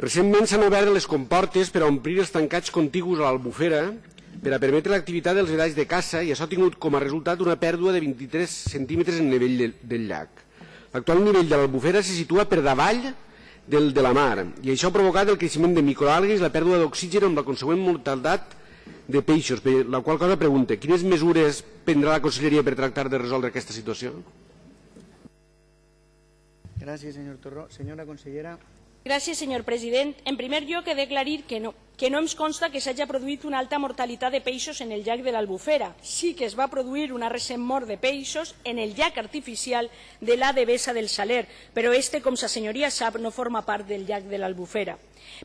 Recentment s'han obert les comportes per a omplir els tancats contigus a l'Albufera per a permetre l'activitat dels vedalls de caça i això ha tingut com a resultat una pèrdua de 23 centímetres en nivell de, del llac. L'actual nivell de l'Albufera se situa per davall del de la mar i això ha provocat el creixement de microalgues i la pèrdua d'oxigen amb la consegüent mortalitat de peixos, per la qual cosa pregunta, quines mesures prendrà la Conselleria per tractar de resoldre aquesta situació? Gracias, señor Torró. Señora consellera. Gràcies, senyor president. En primer lloc, he d'aclarir que no, que no ens consta que s'hagi produït una alta mortalitat de peixos en el llac de l'Albufera. Sí que es va produir una recent mort de peixos en el llac artificial de la Devesa del Saler, però este, com sa senyoria sap, no forma part del llac de l'Albufera.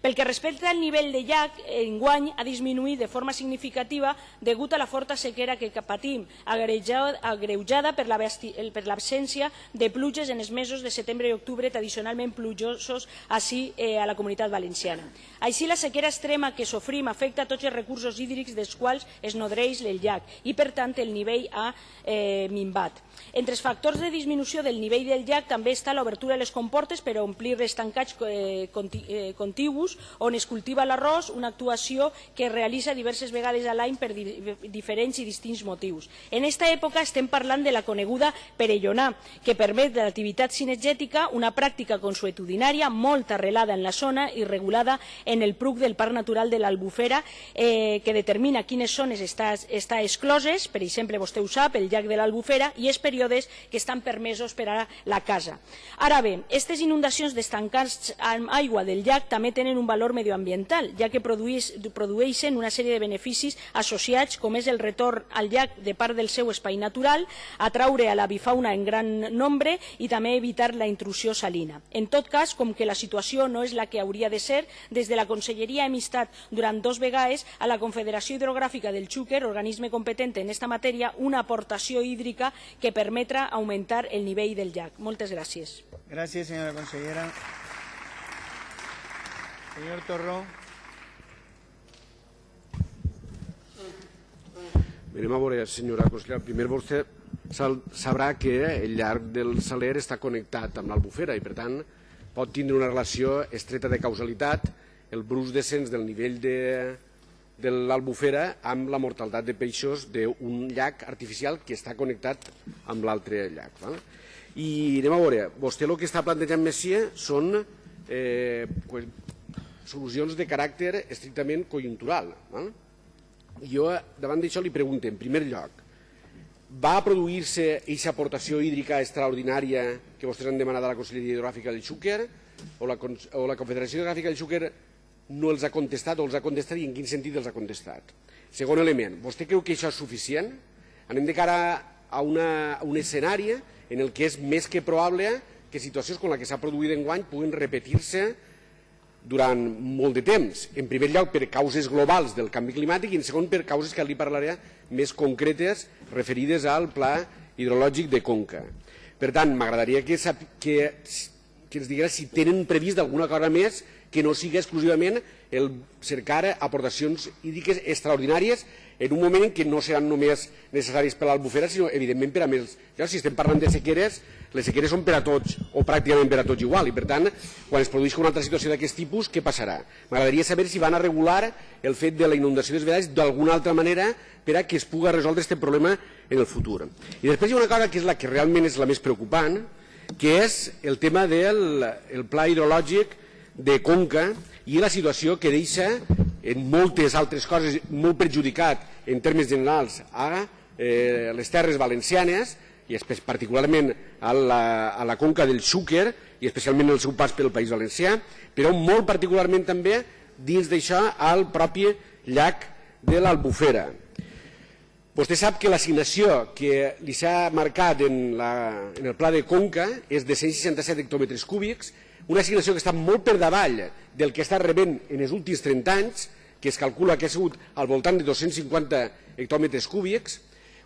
Pel que respecta al nivell de llac, enguany ha disminuït de forma significativa degut a la forta sequera que patim, agreujada per l'absència de pluges en els mesos de setembre i octubre tradicionalment plujosos així eh, a la comunitat valenciana. Així, la sequera extrema que sofrim afecta tots els recursos hídrics dels quals es nodreix el llac i, per tant, el nivell ha eh, minvat. Entre els factors de disminució del nivell del llac també està l'obertura de les comportes per omplir els tancats eh, eh, contigus on es cultiva l'arròs, una actuació que es realitza diverses vegades a l'any per diferents i distints motius. En aquesta època estem parlant de la coneguda perellonà, que permet l'activitat cinegètica, una pràctica consuetudinària molt arrelada en la zona i regulada en el PRUC del Parc Natural de l'Albufera, eh, que determina quines zones està, està excloses, per exemple, vostè ho sap, el llac de l'Albufera, i període períodes que estan permesos per a la casa. Ara bé, aquestes inundacions d'estancats amb aigua del llac també tenen un valor medioambiental, ja que produeix, produeixen una sèrie de beneficis associats, com és el retorn al llac de part del seu espai natural, atraure a la bifauna en gran nombre i també evitar la intrusió salina. En tot cas, com que la situació no és la que hauria de ser, des de la Conselleria hem instat durant dos vegades a la Confederació Hidrogràfica del Xúquer, organisme competent en aquesta matèria, una aportació hídrica que permet permetre augmentar el nivell del llac. Moltes gràcies. Gràcies, senyora consellera. Senyor Torró. Mirem a veure, senyora consellera, primer vostè sabrà que el llarg del Saler està connectat amb l'Albufera i, per tant, pot tindre una relació estreta de causalitat el brus descens del nivell de, de l'Albufera amb la mortalitat de peixos d'un llac artificial que està connectat amb l'altre llac. Val? I anem a veure, vostè el que està plantejant Messia són eh, pues, solucions de caràcter estrictament conjuntural. Val? Jo davant d'això li pregunto, en primer lloc, va produir-se aquesta aportació hídrica extraordinària que vostès han demanat a la Conselleria Hidrogràfica del Xúquer o la, o la Confederació Hidrogràfica del Xúquer no els ha contestat o els ha contestat i en quin sentit els ha contestat. Segon element, vostè creu que això és suficient? Anem de cara a, una, a un escenari en el que és més que probable que situacions com la que s'ha produït en guany puguin repetir-se durant molt de temps. En primer lloc, per causes globals del canvi climàtic i en segon, per causes que li parlaré més concretes referides al pla hidrològic de Conca. Per tant, m'agradaria que, que, que ens digués si tenen previst d'alguna cosa més que no sigui exclusivament el cercar aportacions hídriques extraordinàries en un moment en què no seran només necessaris per a l'albufera, sinó evidentment per a més. Ja, si estem parlant de sequeres, les sequeres són per a tots, o pràcticament per a tots igual, i per tant, quan es produeix una altra situació d'aquest tipus, què passarà? M'agradaria saber si van a regular el fet de la inundació dels vedalls d'alguna altra manera per a que es pugui resoldre aquest problema en el futur. I després hi ha una cosa que és la que realment és la més preocupant, que és el tema del el pla hidrològic de Conca i la situació que deixa en moltes altres coses molt perjudicat en termes generals a eh, les terres valencianes i particularment a la, a la conca del Xúquer i especialment el seu pas pel País Valencià, però molt particularment també dins d'això al propi llac de l'Albufera. Vostè sap que l'assignació que li s'ha marcat en, la, en el pla de Conca és de 167 hectòmetres cúbics una assignació que està molt per davall del que està rebent en els últims 30 anys, que es calcula que ha sigut al voltant de 250 hectòmetres cúbics,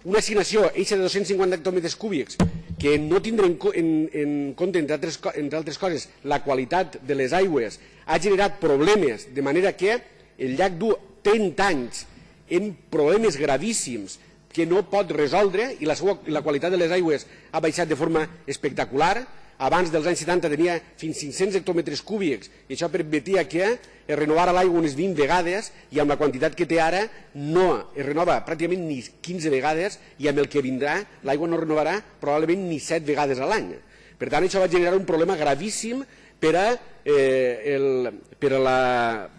una assignació eixa de 250 hectòmetres cúbics que no tindrà en, en, en compte, entre altres, entre altres coses, la qualitat de les aigües, ha generat problemes, de manera que el llac du 30 anys en problemes gravíssims que no pot resoldre i la, seva, la qualitat de les aigües ha baixat de forma espectacular, abans dels anys 70 tenia fins 500 hectòmetres cúbics i això permetia que es renovara l'aigua unes 20 vegades i amb la quantitat que té ara no es renova pràcticament ni 15 vegades i amb el que vindrà l'aigua no renovarà probablement ni 7 vegades a l'any. Per tant, això va generar un problema gravíssim per a, eh, el, per a la,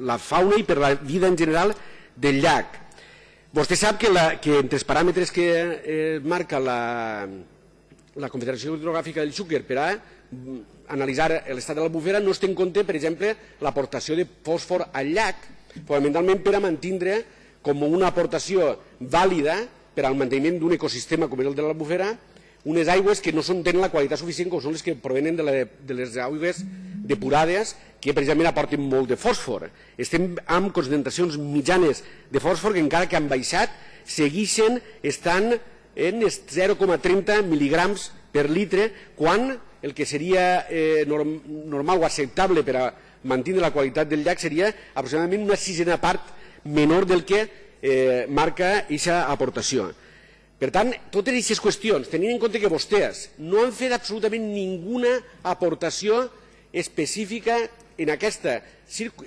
la fauna i per a la vida en general del llac. Vostè sap que, la, que entre els paràmetres que eh, marca la, la Confederació Hidrogràfica del Xúquer per a mm, analitzar l'estat de l'albufera no es té en compte, per exemple, l'aportació de fòsfor al llac, fonamentalment per a mantindre com una aportació vàlida per al manteniment d'un ecosistema com és el de l'albufera unes aigües que no són, tenen la qualitat suficient com són les que provenen de, la, de les aigües depurades que precisament aporten molt de fòsfor. Estem amb concentracions mitjanes de fòsfor que encara que han baixat segueixen estan en 0,30 mil·ligrams per litre quan el que seria eh, norm, normal o acceptable per a mantenir la qualitat del llac seria aproximadament una sisena part menor del que eh, marca aquesta aportació. Per tant, totes aquestes qüestions, tenint en compte que vostès no han fet absolutament ninguna aportació específica en aquesta,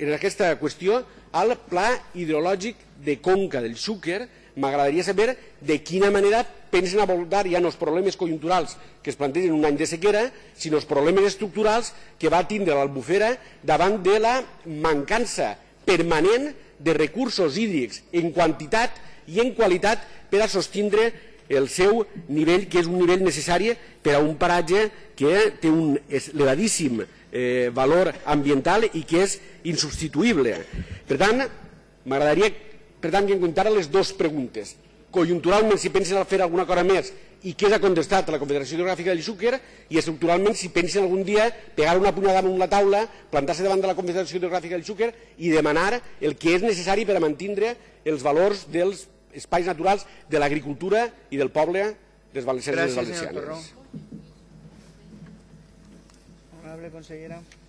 en aquesta qüestió al pla hidrològic de Conca del Xúquer, m'agradaria saber de quina manera pensen abordar ja no els problemes conjunturals que es plantegen un any de sequera, sinó els problemes estructurals que va tindre l'Albufera davant de la mancança permanent de recursos hídrics en quantitat i en qualitat per a sostindre el seu nivell, que és un nivell necessari per a un paratge que té un elevadíssim eh, valor ambiental i que és insubstituïble. Per tant, m'agradaria per tant, que em contara les dues preguntes. Conjunturalment, si pensen fer alguna cosa més i què s'ha contestat a la Confederació Hidrogràfica del Xúquer i estructuralment si pensen algun dia pegar una punyada damunt la taula, plantar-se davant de la Confederació Hidrogràfica del Xúquer i demanar el que és necessari per a mantindre els valors dels espais naturals de l'agricultura i del poble dels valencians i les valencianes. Honorable consellera.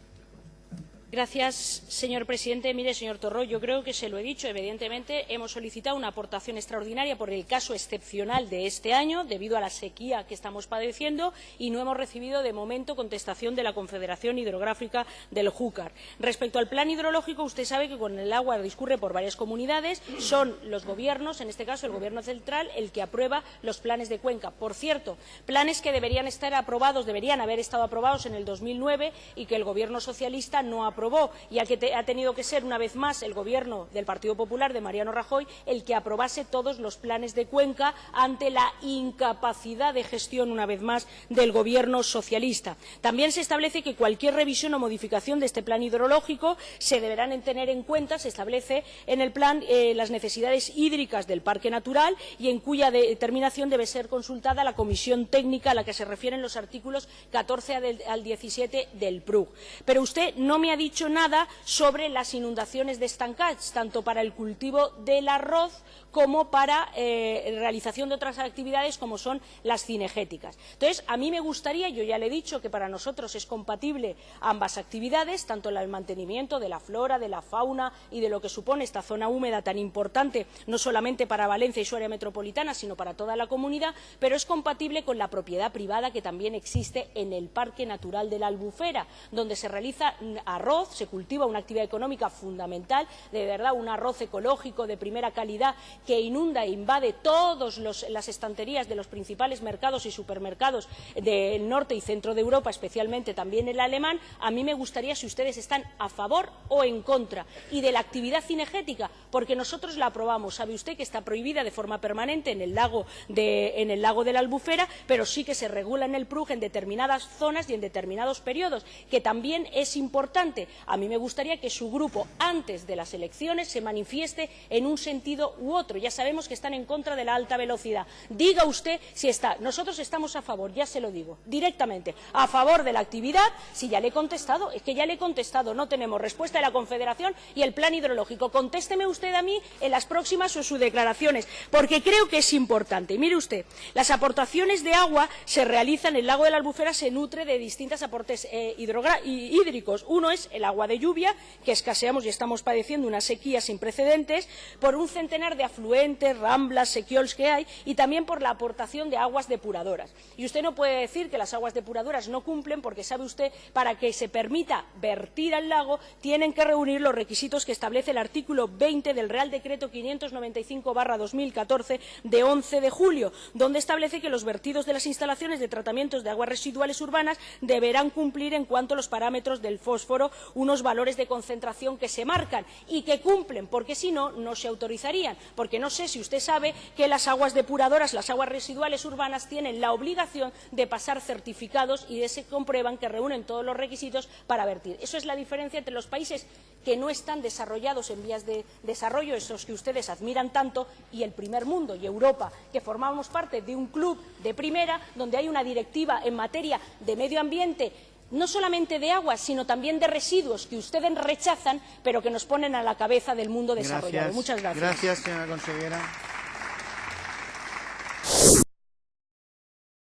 Señor presidente. Mire, señor Torró, yo creo que se lo he dicho. Evidentemente, hemos solicitado una aportación extraordinaria por el caso excepcional de este año, debido a la sequía que estamos padeciendo, y no hemos recibido, de momento, contestación de la Confederación Hidrográfica del Júcar. Respecto al plan hidrológico, usted sabe que con el agua discurre por varias comunidades. Son los gobiernos, en este caso el Gobierno central, el que aprueba los planes de cuenca. Por cierto, planes que deberían estar aprobados, deberían haber estado aprobados en el 2009 y que el Gobierno socialista no aprobó aprobó, ya que te, ha tenido que ser una vez más el Gobierno del Partido Popular de Mariano Rajoy el que aprobase todos los planes de Cuenca ante la incapacidad de gestión, una vez más, del Gobierno socialista. También se establece que cualquier revisión o modificación de este plan hidrológico se deberán tener en cuenta, se establece en el plan eh, las necesidades hídricas del parque natural y en cuya determinación debe ser consultada la comisión técnica a la que se refieren los artículos 14 al 17 del PRUG. Pero usted no me ha dicho nada sobre las inundaciones de estancats, tanto para el cultivo del arroz como para eh, realización de otras actividades como son las cinegéticas. Entonces, a mí me gustaría, yo ya le he dicho que para nosotros es compatible ambas actividades, tanto el mantenimiento de la flora, de la fauna y de lo que supone esta zona húmeda tan importante, no solamente para Valencia y su área metropolitana, sino para toda la comunidad, pero es compatible con la propiedad privada que también existe en el Parque Natural de la Albufera, donde se realiza arroz, se cultiva una actividad económica fundamental, de verdad un arroz ecológico de primera calidad que inunda e invade todas las estanterías de los principales mercados y supermercados del norte y centro de Europa, especialmente también el alemán, a mí me gustaría si ustedes están a favor o en contra. Y de la actividad cinegética, porque nosotros la aprobamos. Sabe usted que está prohibida de forma permanente en el lago de, en el lago de la Albufera, pero sí que se regula en el PRUG en determinadas zonas y en determinados periodos, que también es importante. A mí me gustaría que su grupo, antes de las elecciones, se manifieste en un sentido u otro. Ya sabemos que están en contra de la alta velocidad. Diga usted si está. Nosotros estamos a favor, ya se lo digo, directamente, a favor de la actividad. Si ya le he contestado, es que ya le he contestado. No tenemos respuesta de la Confederación y el plan hidrológico. Contésteme usted a mí en las próximas o sus declaraciones, porque creo que es importante. Mire usted, las aportaciones de agua se realizan, el lago de la Albufera se nutre de distintos aportes eh, hídricos. Uno es el agua de lluvia, que escaseamos y estamos padeciendo una sequía sin precedentes, por un centenar de afluentes, ramblas, sequiols que hay y también por la aportación de aguas depuradoras. Y usted no puede decir que las aguas depuradoras no cumplen porque sabe usted, para que se permita vertir al lago, tienen que reunir los requisitos que establece el artículo 20 del Real Decreto 595-2014 de 11 de julio, donde establece que los vertidos de las instalaciones de tratamientos de aguas residuales urbanas deberán cumplir en cuanto a los parámetros del fósforo unos valores de concentración que se marcan y que cumplen, porque si no, no se autorizarían. Porque no sé si usted sabe que las aguas depuradoras, las aguas residuales urbanas, tienen la obligación de pasar certificados y de se comprueban que reúnen todos los requisitos para vertir. Eso es la diferencia entre los países que no están desarrollados en vías de desarrollo, esos que ustedes admiran tanto, y el primer mundo y Europa, que formamos parte de un club de primera donde hay una directiva en materia de medio ambiente no solamente de agua, sino también de residuos que ustedes rechazan, pero que nos ponen a la cabeza del mundo desarrollado. Gracias. Muchas gracias. Gracias, señora consellera.